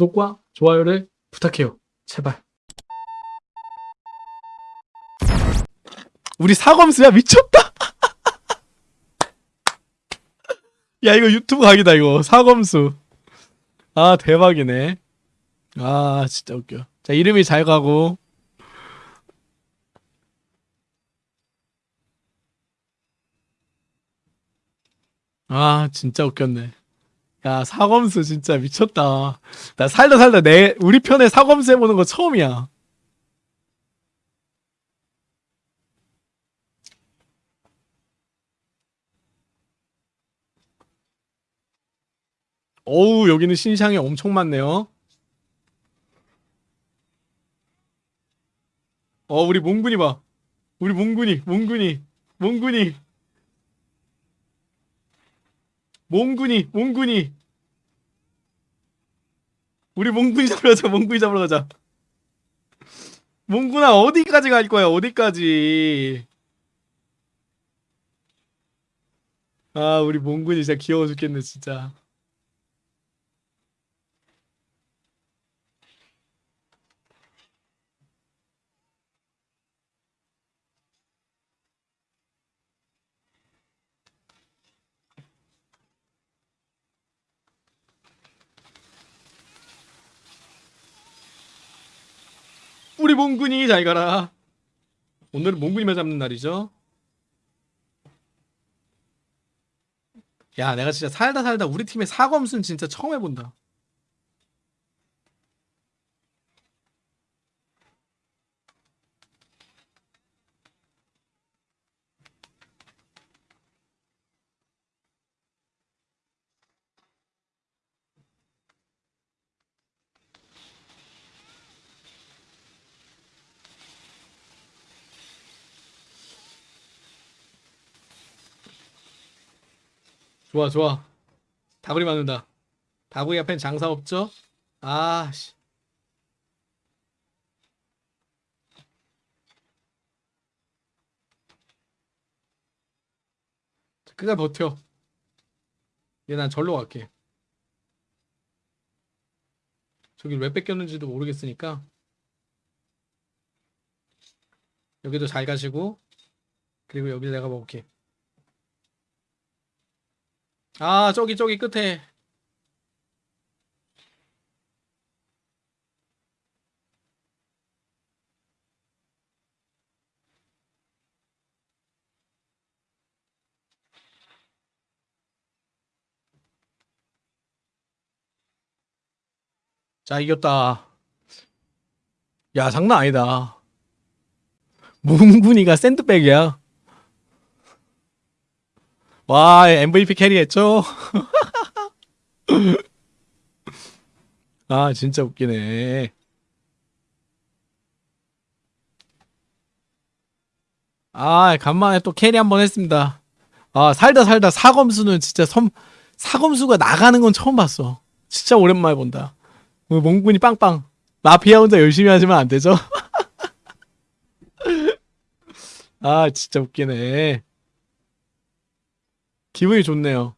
구독과 좋아요를 부탁해요. 제발. 우리 사검수야 미쳤다. 야 이거 유튜브 각이다 이거 사검수. 아 대박이네. 아 진짜 웃겨. 자 이름이 잘 가고. 아 진짜 웃겼네. 야 사검수 진짜 미쳤다. 나 살다 살다 내 우리 편에 사검수 해보는 거 처음이야. 어우 여기는 신상이 엄청 많네요. 어 우리 몽군이 봐. 우리 몽군이 몽군이 몽군이 몽군이 몽군이. 우리 몽군이 잡으러 가자 몽군이 잡으러 가자. 몽군아 어디까지 갈 거야 어디까지? 아 우리 몽군이 진짜 귀여워 죽겠네 진짜 우리 몽군이 잘 가라. 오늘은 몽군이만 잡는 날이죠. 야 내가 진짜 살다 살다 우리 팀의 사검순 진짜 처음 해본다 좋아 좋아. 다구리 맞는다. 다구리 앞엔 장사 없죠? 아씨. 그냥 버텨. 얘 난 절로 갈게. 저기 왜 뺏겼는지도 모르겠으니까. 여기도 잘 가시고 그리고 여기 내가 먹을게 아 저기 저기 끝에. 자 이겼다. 야 장난 아니다. 몽군이가 샌드백이야 와 MVP carry했죠? 아 진짜 웃기네. 아 간만에 또 carry 한번 했습니다. 아 살다 살다 사검수는 진짜 섬 사검수가 나가는 건 처음 봤어. 진짜 오랜만에 본다. 몽군이 빵빵. 마피아 혼자 열심히 하시면 안 되죠? 아 진짜 웃기네 기분이 좋네요